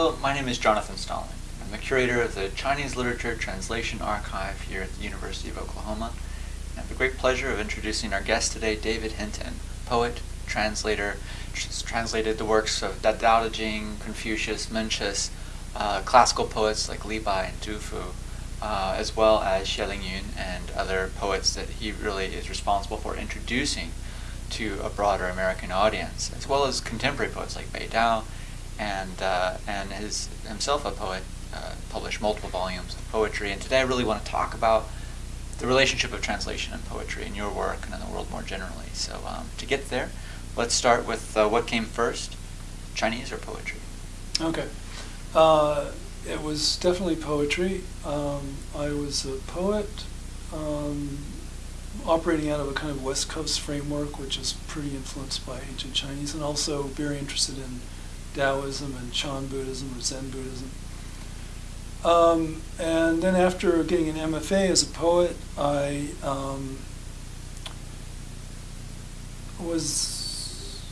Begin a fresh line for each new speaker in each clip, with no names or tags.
Hello, my name is Jonathan Stalling. I'm the curator of the Chinese Literature Translation Archive here at the University of Oklahoma. I have the great pleasure of introducing our guest today, David Hinton, poet, translator, has translated the works of Dao De Jing, Confucius, Mencius, uh, classical poets like Li Bai and Du Fu, uh, as well as Xie Lingyun and other poets that he really is responsible for introducing to a broader American audience, as well as contemporary poets like Bei Dao, and uh, and his himself a poet, uh, published multiple volumes of poetry. And today I really want to talk about the relationship of translation and poetry in your work and in the world more generally. So um, to get there, let's start with uh, what came first, Chinese or poetry?
Okay. Uh, it was definitely poetry. Um, I was a poet um, operating out of a kind of West Coast framework, which is pretty influenced by ancient Chinese, and also very interested in Taoism and Chan Buddhism or Zen Buddhism. Um, and then after getting an MFA as a poet, I um, was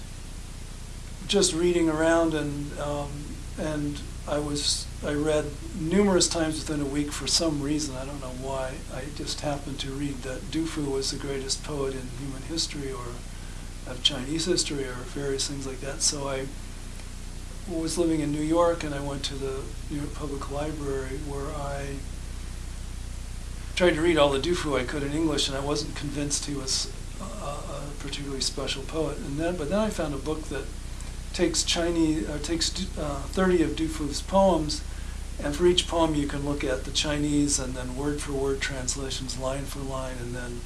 just reading around and um, and I was I read numerous times within a week for some reason I don't know why I just happened to read that Du Fu was the greatest poet in human history or of Chinese history or various things like that. So I was living in New York and I went to the New York Public Library where I tried to read all the Du Fu I could in English and I wasn't convinced he was a, a particularly special poet. And then, but then I found a book that takes Chinese, uh, takes uh, 30 of Du Fu's poems, and for each poem you can look at the Chinese and then word for word translations, line for line, and then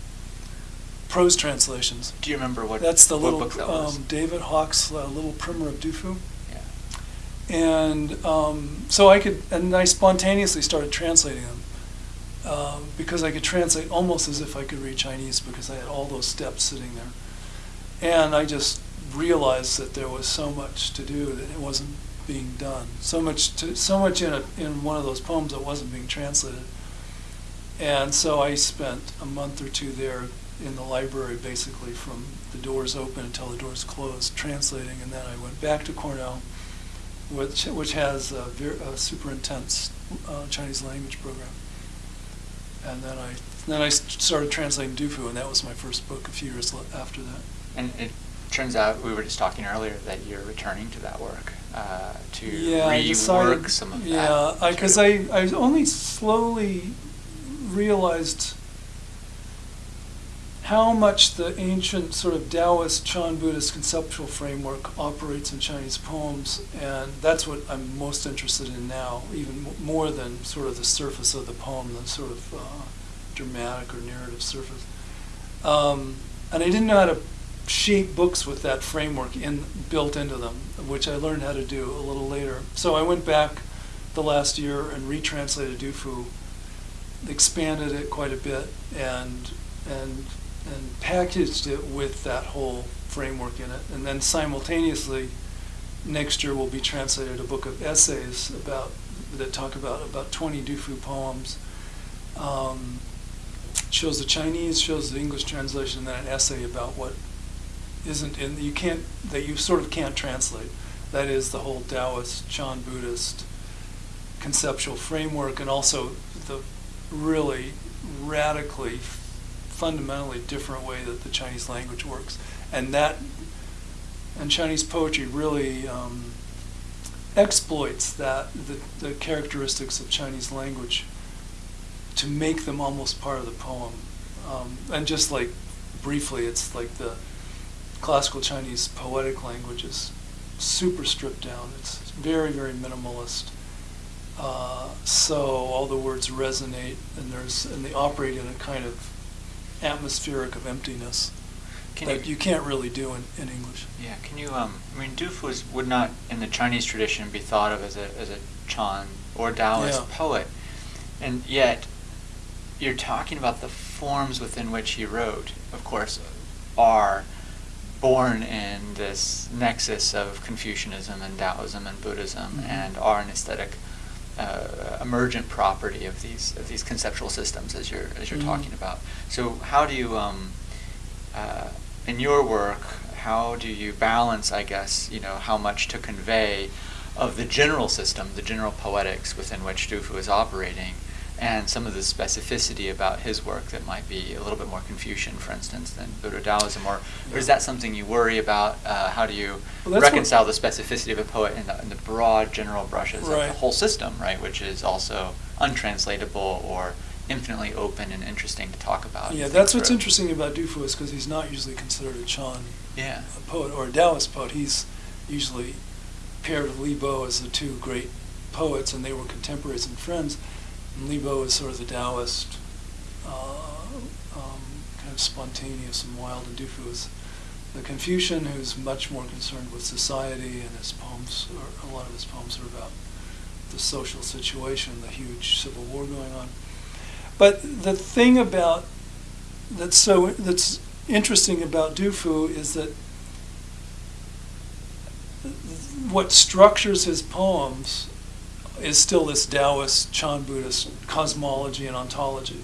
prose translations.
Do you remember what?
That's the
what
little
book that was?
um, David Hawkes' uh, Little Primer of Du Fu.
Yeah.
And um, so I could, and I spontaneously started translating them um, because I could translate almost as if I could read Chinese because I had all those steps sitting there. And I just realized that there was so much to do that it wasn't being done. So much, to, so much in a, in one of those poems that wasn't being translated. And so I spent a month or two there in the library, basically from the doors open until the doors closed, translating. And then I went back to Cornell, which which has a, ver- a super intense uh, Chinese language program. And then I then I started translating Du Fu, and that was my first book. A few years after that.
And it turns out we were just talking earlier that you're returning to that work uh, to
yeah,
rework
decided,
some of
yeah,
that.
because. I, I only slowly realized how much the ancient sort of Taoist Chan Buddhist conceptual framework operates in Chinese poems, and that's what I'm most interested in now, even more than sort of the surface of the poem, the sort of uh, dramatic or narrative surface. Um, and I didn't know how to shape books with that framework in built into them, which I learned how to do a little later. So I went back the last year and retranslated Du Fu, expanded it quite a bit, and and and packaged it with that whole framework in it. And then simultaneously, next year will be translated a book of essays about that talk about about 20 Du Fu poems. Um, shows the Chinese, shows the English translation, and then an essay about what isn't in you can't that you sort of can't translate. That is the whole Taoist, Chan Buddhist conceptual framework, and also the really radically, fundamentally different way that the Chinese language works, and that and Chinese poetry really um, exploits that the, the characteristics of Chinese language to make them almost part of the poem. Um, and just like briefly, it's like the classical Chinese poetic language is super stripped down. It's very, very minimalist. Uh, so all the words resonate, and there's and they operate in a kind of atmospheric of emptiness
Can
that
you-
you can't really do in, in English.
Yeah, can you? Um, I mean, Du Fu is, would not, in the Chinese tradition, be thought of as a as a Chan or Taoist
Yeah.
poet, and yet you're talking about the forms within which he wrote. Of course, are born in this nexus of Confucianism and Taoism and Buddhism,
Mhm.
and are an aesthetic uh, emergent property of these of these conceptual systems, as you're as you're
Mhm.
talking about. So, how do you um, uh, in your work, how do you balance, I guess, you know, how much to convey of the general system, the general poetics within which Du Fu is operating, and some of the specificity about his work that might be a little bit more Confucian, for instance, than Buddha Taoism, or, or is that something you worry about? Uh, how do you
Well,
reconcile the specificity of a poet in the, in the broad general brushes of the whole system, right, which is also untranslatable or infinitely open and interesting to talk about?
Yeah, that's what's
through?
interesting about Du Fu is because he's not usually considered a Chan
Yeah.
a poet or a Taoist poet. He's usually paired with Li Bo as the two great poets, and they were contemporaries and friends. And Li Bo is sort of the Taoist, uh, um, kind of spontaneous and wild, and Du Fu is the Confucian, who's much more concerned with society, and his poems, or a lot of his poems are about the social situation, the huge civil war going on. But the thing about that's so that's interesting about Du Fu is that what structures his poems is still this Taoist, Chan Buddhist cosmology and ontology.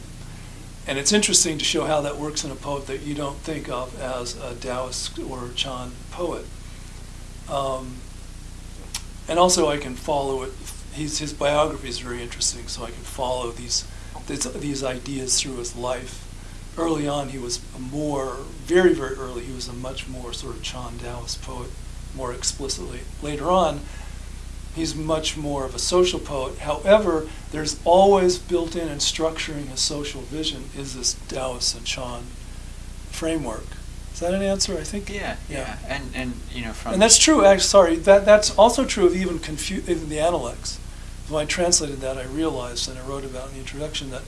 And it's interesting to show how that works in a poet that you don't think of as a Taoist or Chan poet. Um, and also, I can follow it. He's, his biography is very interesting, so I can follow these, these these ideas through his life. Early on, he was more, very, very early, he was a much more sort of Chan Taoist poet, more explicitly. Later on, he's much more of a social poet. However, there's always built in and structuring his social vision is this Taoist and Chan framework. Is that an answer? I think.
Yeah, yeah, and and you know from
And that's true. Actually, sorry, that that's also true of even confu- even the Analects. When I translated that, I realized, and I wrote about in the introduction, that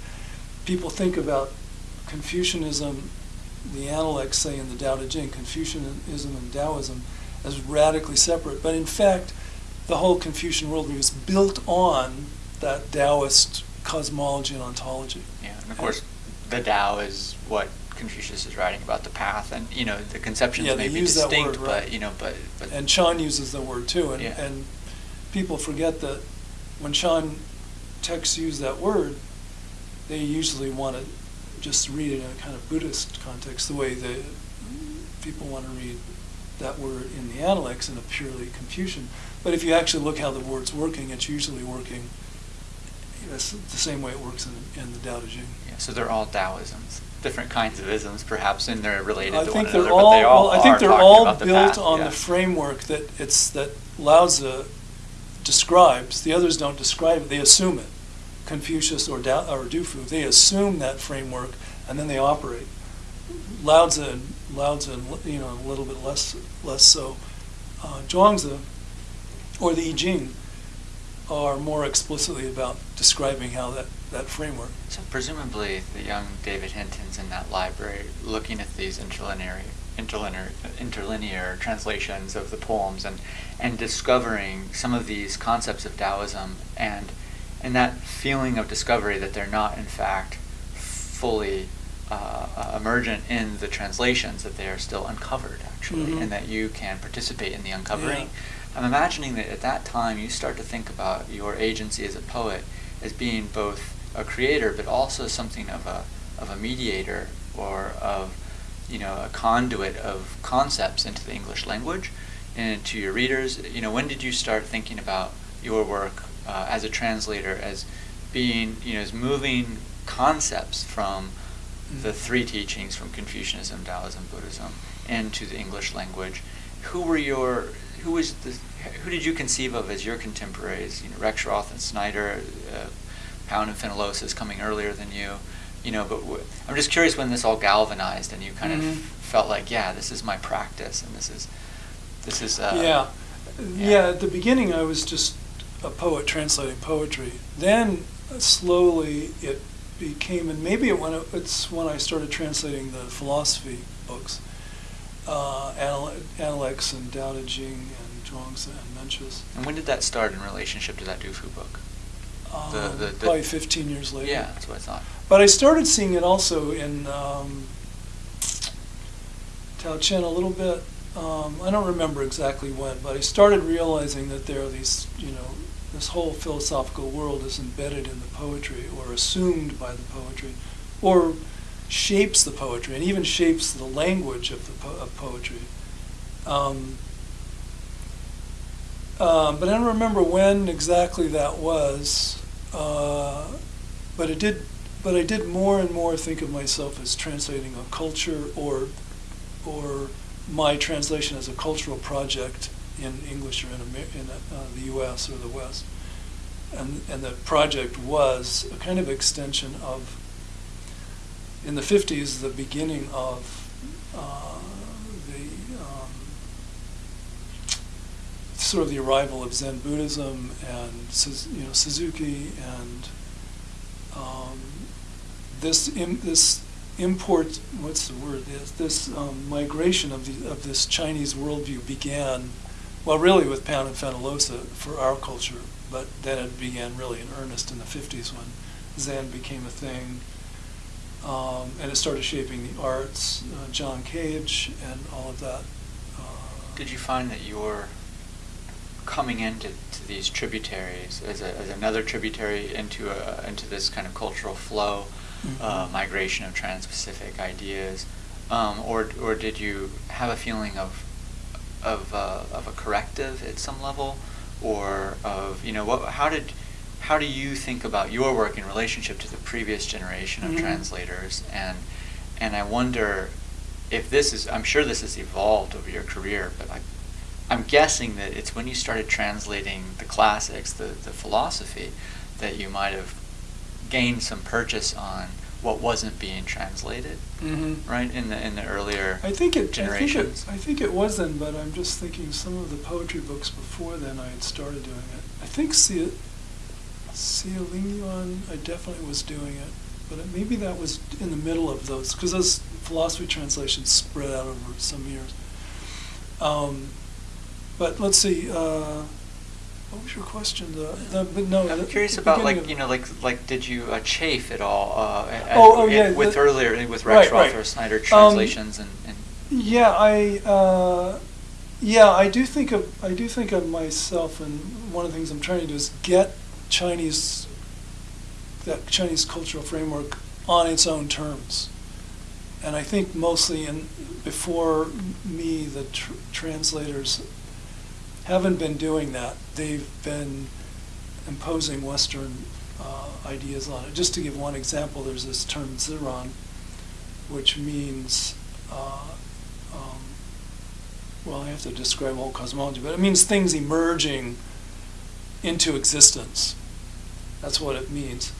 people think about Confucianism, the Analects say in the Tao Te Ching, Confucianism and Taoism, as radically separate. But in fact, the whole Confucian worldview is built on that Taoist cosmology and ontology.
Yeah, and of course, the Tao is what Confucius is writing about the path, and you know the conceptions
Yeah,
may be
use
distinct,
word, right.
but you know, but but
And Chan uses the word too, and,
Yeah.
and people forget that when Chan texts use that word, they usually want to just read it in a kind of Buddhist context, the way the people want to read that word in the Analects in a purely Confucian. But if you actually look how the word's working, it's usually working the same way it works in, in the Tao Te Ching.
yeah, so they're all Taoisms, different kinds of isms, perhaps, and they're related
I
to
think
one
they're
another,
all,
but they all
well, I think they're all
about the
built
path,
on
yeah.
the framework that it's that Laozi describes. The others don't describe it; they assume it. Confucius or da, or Du Fu, they assume that framework and then they operate. Laozi and Laozi, and, you know, a little bit less less so. Uh, Zhuangzi or the I Ching are more explicitly about describing how that, that framework.
So presumably, the young David Hinton's in that library, looking at these interlinear, interlinear, interlinear translations of the poems, and and discovering some of these concepts of Taoism, and and that feeling of discovery that they're not in fact fully uh, uh, emergent in the translations, that they are still uncovered actually,
Mhm.
and that you can participate in the uncovering.
Yeah.
I'm imagining that at that time you start to think about your agency as a poet as being both a creator but also something of a of a mediator or of you know a conduit of concepts into the English language and to your readers. You know, when did you start thinking about your work uh, as a translator as being you know as moving concepts from the three teachings from Confucianism, Taoism, Buddhism into the English language? Who were your who was the who did you conceive of as your contemporaries? You know, Rexroth and Snyder, uh, Pound and Fenollosa's coming earlier than you. You know, but w- I'm just curious when this all galvanized and you kind
Mhm.
of felt like, yeah, this is my practice and this is this is uh,
yeah.
yeah.
yeah, At the beginning, I was just a poet translating poetry. Then slowly it became, and maybe it when it, it's when I started translating the philosophy books, uh, Analects and Tao Te Ching and Zhuangzi and Mencius.
And when did that start in relationship to that Du Fu book? The-
Um,
the- the-
probably 15 years later.
Yeah, that's what I thought.
But I started seeing it also in um, Tao Qian a little bit. Um, I don't remember exactly when, but I started realizing that there are these, you know, this whole philosophical world is embedded in the poetry or assumed by the poetry or shapes the poetry and even shapes the language of the po- of poetry. Um, Um, but I don't remember when exactly that was. Uh, but it did. But I did more and more think of myself as translating a culture, or, or my translation as a cultural project in English or in, in uh, the U.S. or the West. And and the project was a kind of extension of. In the '50s, the beginning of uh, the um, sort of the arrival of Zen Buddhism and you know Suzuki and um, this Im- this import what's the word this this um, migration of the of this Chinese worldview began well really with Pound and Fenollosa for our culture but then it began really in earnest in the 50s when Zen became a thing um, and it started shaping the arts uh, John Cage and all of that uh,
Did you find that you're coming into to these tributaries as, a, as another tributary into a, into this kind of cultural flow, uh,
Mhm.
migration of trans-Pacific ideas, um, or or did you have a feeling of of uh, of a corrective at some level, or of you know what how did how do you think about your work in relationship to the previous generation of
Mhm.
translators and and I wonder if this is I'm sure this has evolved over your career, but I I'm guessing that it's when you started translating the classics, the, the philosophy, that you might have gained some purchase on what wasn't being translated,
Mhm.
right? In the in the earlier
I think it.
generations.
I think it. I think it was then, but I'm just thinking some of the poetry books before then I had started doing it. I think Xie, Xie Lingyun, I definitely was doing it, but it, maybe that was in the middle of those because those philosophy translations spread out over some years. Um, but let's see. Uh, what was your question? The, the but no.
I'm
the-
curious
the
about like you know like like did you uh, chafe at all? Uh, at-
Oh, oh,
in-
yeah,
with earlier with
right,
Rex
right.
Roth or Snyder
Um,
translations and, and
Yeah, I uh, yeah, I do think of I do think of myself, and one of the things I'm trying to do is get Chinese that Chinese cultural framework on its own terms, and I think mostly in before me the tr- translators haven't been doing that. They've been imposing Western uh, ideas on it. Just to give one example, there's this term ziran, which means, uh, um, well, I have to describe whole cosmology, but it means things emerging into existence. That's what it means.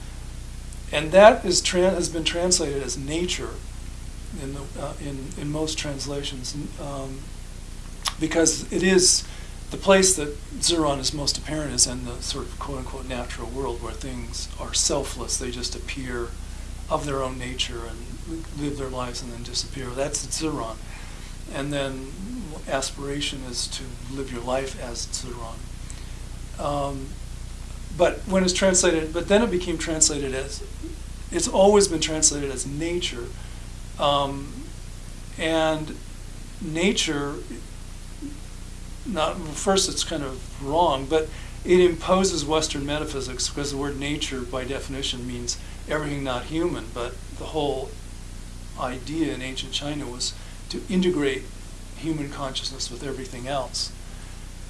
And that is has been translated as nature in, the, uh, in, in most translations, um, because it is the place that Ziran is most apparent is in the sort of quote unquote natural world where things are selfless. They just appear of their own nature and live their lives and then disappear. That's Ziran. And then aspiration is to live your life as Ziran. Um, but when it's translated, but then it became translated as, it's always been translated as nature. Um, and nature not first it's kind of wrong, but it imposes Western metaphysics because the word nature by definition means everything not human, but the whole idea in ancient China was to integrate human consciousness with everything else.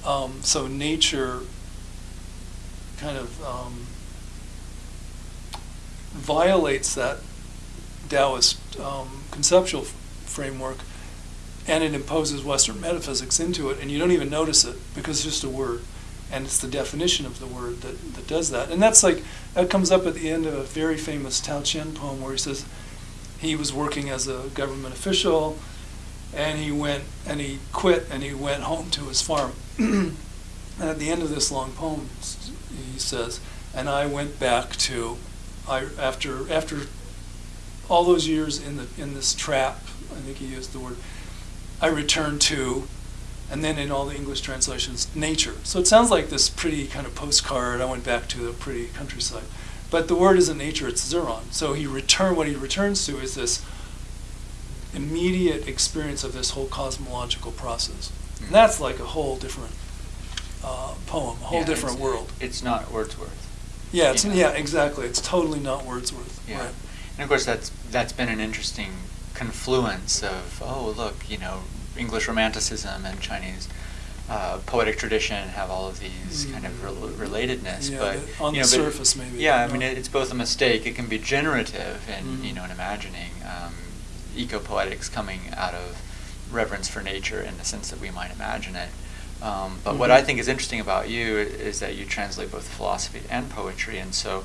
Um, so nature kind of um, violates that Taoist um, conceptual framework and it imposes Western metaphysics into it, and you don't even notice it because it's just a word, and it's the definition of the word that, that does that. And that's like that comes up at the end of a very famous Tao Qian poem where he says he was working as a government official, and he went and he quit and he went home to his farm. and at the end of this long poem, he says, "And I went back to, I after after all those years in the in this trap. I think he used the word." I return to, and then in all the English translations, nature. So it sounds like this pretty kind of postcard. I went back to the pretty countryside, but the word isn't nature; it's Ziran. So he return. What he returns to is this immediate experience of this whole cosmological process. And that's like a whole different uh, poem, a whole
Yeah,
different
it's-
world.
It's not Wordsworth.
Yeah, it's,
Yeah.
yeah, exactly. It's totally not Wordsworth.
Yeah.
Right.
And of course, that's that's been an interesting confluence of oh look, you know, English Romanticism and Chinese uh, poetic tradition have all of these kind of rel- relatedness.
Yeah,
but
on
you
the
know, but-
surface, maybe,
Yeah, I mean, it, it's both a mistake. It can be generative and
Mhm.
you know, in imagining um, eco-poetics coming out of reverence for nature in the sense that we might imagine it. Um, but what
Mhm.
I think is interesting about you is that you translate both philosophy and poetry, and so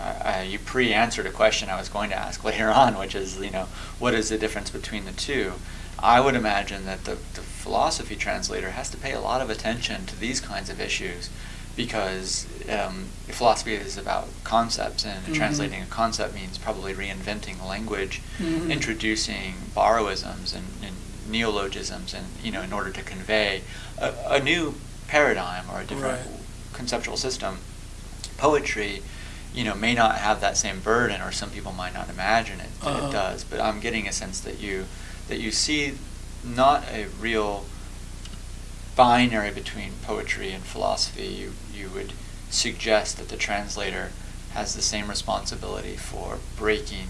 uh, you pre-answered a question I was going to ask later on, which is, you know, what is the difference between the two? I would imagine that the, the philosophy translator has to pay a lot of attention to these kinds of issues because um, philosophy is about concepts, and
Mhm.
translating a concept means probably reinventing language,
Mhm.
introducing borrowisms and, and neologisms, and you know, in order to convey a, a new paradigm or a different
Right.
conceptual system. Poetry, you know, may not have that same burden, or some people might not imagine it that
Uh-huh.
it does. But I'm getting a sense that you that you see not a real binary between poetry and philosophy. You you would suggest that the translator has the same responsibility for breaking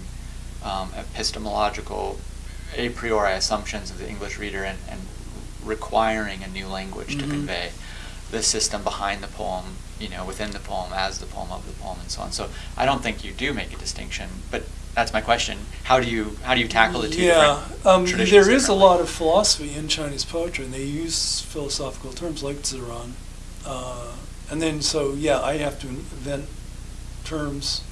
um, epistemological a priori assumptions of the English reader and, and requiring a new language to
Mhm.
convey the system behind the poem, you know, within the poem, as the poem of the poem, and so on. So I don't think you do make a distinction, but that's my question. How do you how do you tackle the two
yeah, um, there is a lot of philosophy in Chinese poetry, and they use philosophical terms like ziran. Uh, and then, so yeah, I have to invent terms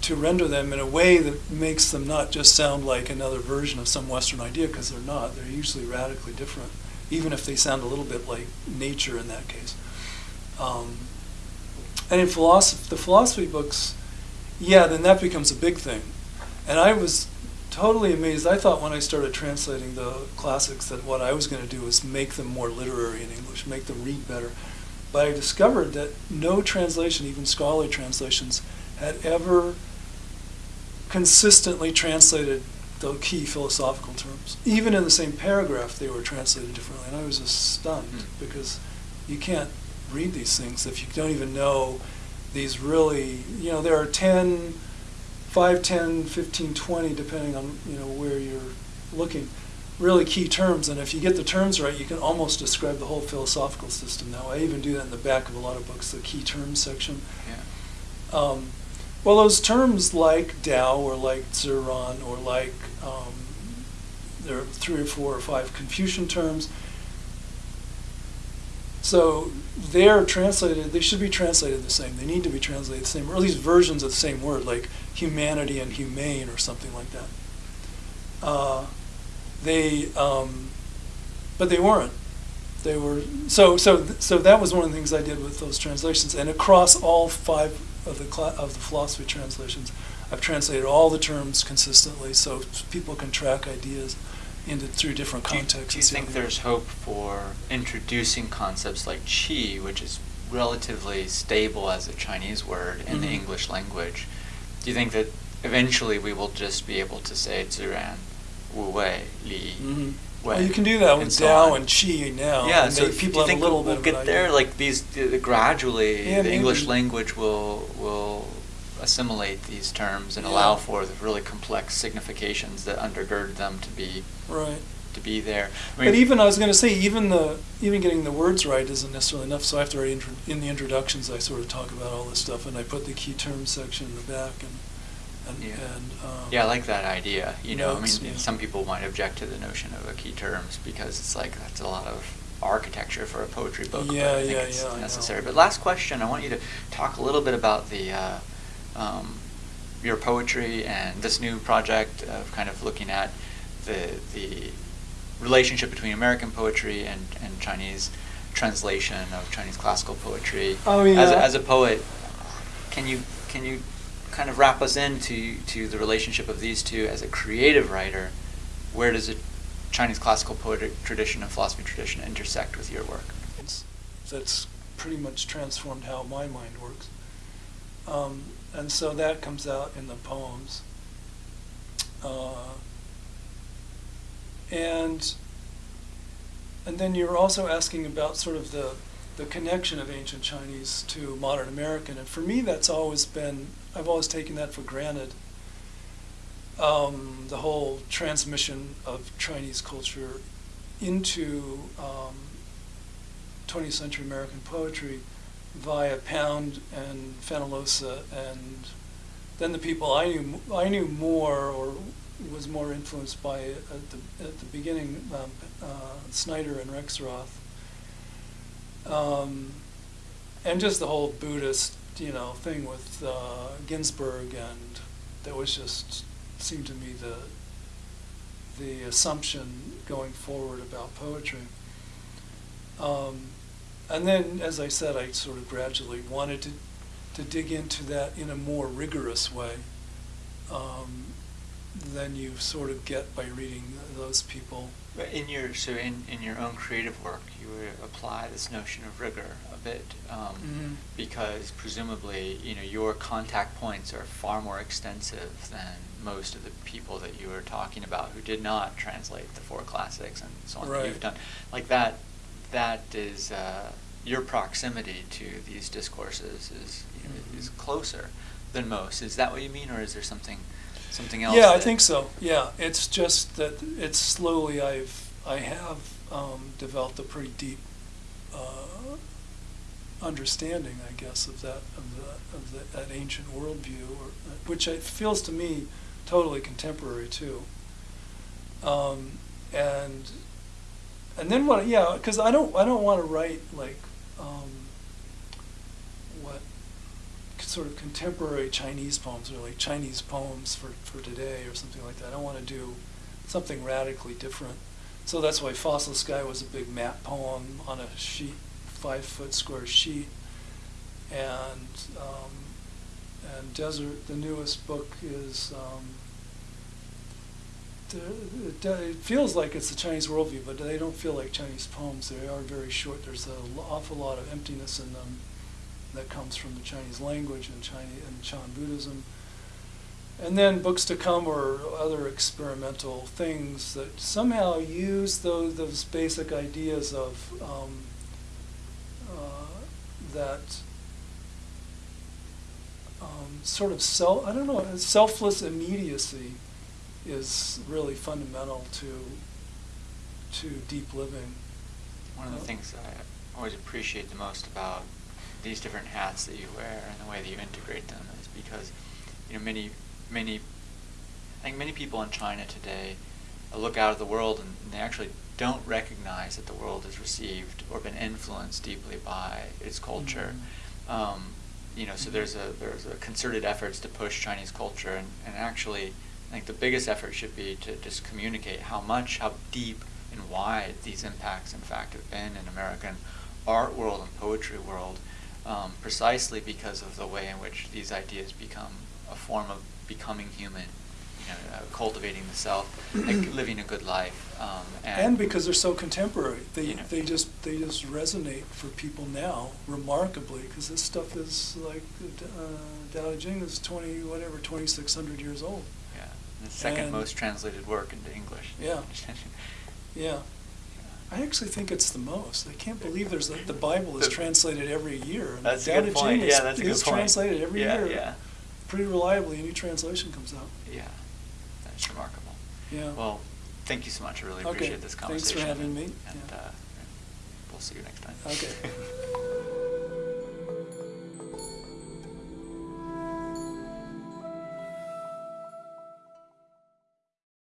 to render them in a way that makes them not just sound like another version of some Western idea, because they're not. They're usually radically different, even if they sound a little bit like nature in that case. Um, and in philosophy, the philosophy books, yeah, then that becomes a big thing. And I was totally amazed. I thought when I started translating the classics that what I was going to do was make them more literary in English, make them read better. But I discovered that no translation, even scholarly translations, had ever consistently translated the key philosophical terms. Even in the same paragraph, they were translated differently. And I was just stunned
Hmm.
because you can't read these things if you don't even know these really, you know, there are 10, 5, 10, 15, 20, depending on, you know, where you're looking, really key terms. And if you get the terms right, you can almost describe the whole philosophical system now. I even do that in the back of a lot of books, the key terms section.
Yeah.
Um, well, those terms like Tao or like Ziran or like um, there are three or four or five Confucian terms. So they're translated. They should be translated the same. They need to be translated the same, or at least versions of the same word, like humanity and humane or something like that. Uh, they, um, but they weren't. They were so so so. That was one of the things I did with those translations, and across all five of the of the philosophy translations, I've translated all the terms consistently, so people can track ideas into through different
Do you,
contexts.
do you
see how
think there's hope for introducing concepts like qi, which is relatively stable as a Chinese word in the
Mhm.
English language? Do you think that eventually we will just be able to say Ziran, Wu Wei, Li,
Mhm.
Wei?
Well, you can do that
and
with
so on?
and Qi now.
Yeah,
and
so do
people
you
have a little
we'll
bit
get there? Like these, uh, gradually,
Yeah,
the English language will will assimilate these terms and
Yeah.
allow for the really complex significations that undergird them to be
right.
to be there. I
But
mean-
even I was going to say, even the even getting the words right isn't necessarily enough. So I have to write intro, in the introductions. I sort of talk about all this stuff, and I put the key terms section in the back, and and,
Yeah.
and um,
Yeah, I like that idea. You know, I mean,
yeah.
some people might object to the notion of a key terms because it's like that's a lot of architecture for a poetry book. but
Yeah,
I think
yeah,
it's
yeah,
necessary. But last question, I want you to talk a little bit about the uh, um, your poetry and this new project of kind of looking at the the relationship between American poetry and, and Chinese translation of Chinese classical poetry.
Oh,
As a,
yeah.
as a poet, can you can you kind of wrap us into to the relationship of these two as a creative writer? Where does the Chinese classical poetic tradition and philosophy tradition intersect with your work?
it's, that's pretty much transformed how my mind works. Um, and so that comes out in the poems. Uh, and and then you're also asking about sort of the the connection of ancient Chinese to modern American, and for me, that's always been I've always taken that for granted. Um, the whole transmission of Chinese culture into um, 20th century American poetry via Pound and Fenollosa, and then the people I knew I knew more or was more influenced by at the at the beginning um, uh, Snyder and Rexroth, um, and just the whole Buddhist you know thing with uh, Ginsberg, and that was just seemed to me the the assumption going forward about poetry. Um, and then, as I said, I sort of gradually wanted to, to dig into that in a more rigorous way um, than you sort of get by reading those people.
In your so in, in your own creative work, you would apply this notion of rigor a bit um,
Mhm.
because presumably you know your contact points are far more extensive than most of the people that you were talking about who did not translate the four classics and so on that
Right.
you've done. Like that, that is uh, your proximity to these discourses is you know,
Mhm.
is closer than most. Is that what you mean, or is there something something else?
Yeah, I think so. Yeah, it's just that it's slowly I've I have um, developed a pretty deep uh, understanding, I guess, of that of the of the, that ancient worldview, or, which it feels to me totally contemporary too. Um, and and then what? Yeah, because I don't I don't want to write like um, what sort of contemporary Chinese poems or like Chinese poems for, for today or something like that. I don't want to do something radically different. So that's why Fossil Sky was a big map poem on a sheet, five foot square sheet. And um, and Desert, the newest book is um, it, it feels like it's the Chinese worldview, but they don't feel like Chinese poems. They are very short. There's an awful lot of emptiness in them that comes from the Chinese language and Chinese and Chan Buddhism. And then books to come or other experimental things that somehow use those those basic ideas of um, uh, that um, sort of self I don't know selfless immediacy is really fundamental to to deep living.
One of the things I always appreciate the most about these different hats that you wear and the way that you integrate them is because, you know, many, many, I think many people in China today look out at the world and they actually don't recognize that the world has received or been influenced deeply by its culture.
Mhm.
Um, you know, so there's a there's a concerted efforts to push Chinese culture, and, and actually, I think the biggest effort should be to just communicate how much, how deep and wide these impacts, in fact, have been in American art world and poetry world, um, precisely because of the way in which these ideas become a form of becoming human, you know, uh, cultivating the self, like living a good life, um, and,
and because they're so contemporary, they
You know.
they just they just resonate for people now remarkably because this stuff is like uh, Tao Te Ching is twenty whatever twenty six hundred years old.
The second
And-
most translated work into English.
Yeah. Yeah, I actually think it's the most. I can't believe there's the Bible is translated every year. and
That's a good point.
Is,
Yeah, that's a good point.
translated every
Yeah,
year.
yeah.
Pretty reliably, a new translation comes out.
Yeah, that's remarkable.
Yeah.
Well, thank you so much. I really
Okay,
appreciate this conversation.
thanks for having me.
And
Yeah.
uh, we'll see you next time.
Okay.